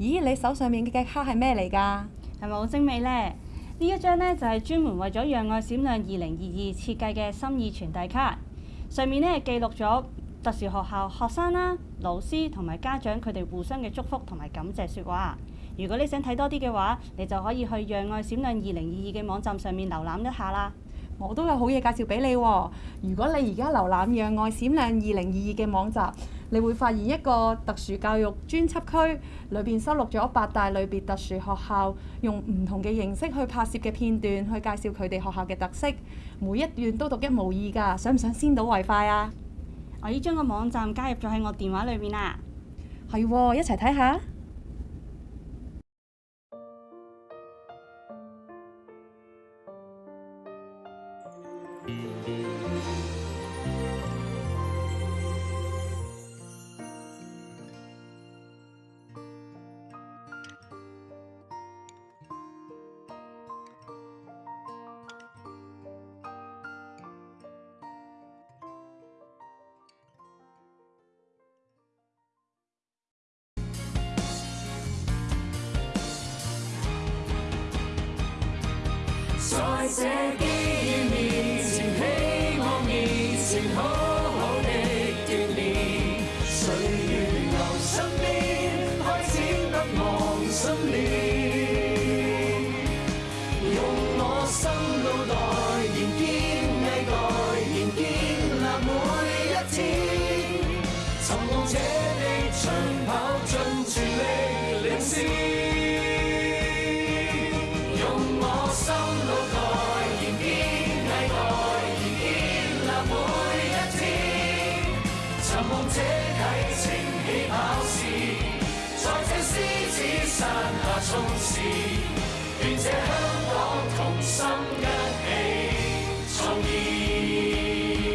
咦，你手上面嘅卡系咩嚟噶？系咪好精美呢？呢一張咧就係專門為咗讓愛閃亮2022設計嘅心意傳遞卡，上面咧記錄咗特殊學校學生啦、老師同埋家長佢哋互相嘅祝福同埋感謝説話。如果你想睇多啲嘅話，你就可以去讓愛閃亮2022嘅網站上面瀏覽一下啦。我都有好嘢介紹俾你喎。如果你而家瀏覽讓愛閃亮2022嘅網站，你会发现一个特殊教育专辑区里边收录咗八大类别特殊学校用唔同嘅形式去拍摄嘅片段，去介绍佢哋学校嘅特色。每一段都独一无二噶，想唔想先睹为快啊？我已经将个网站加入咗喺我电话里面啦。系，一齐睇下。在这几年。这爱情起跑线，在这狮子。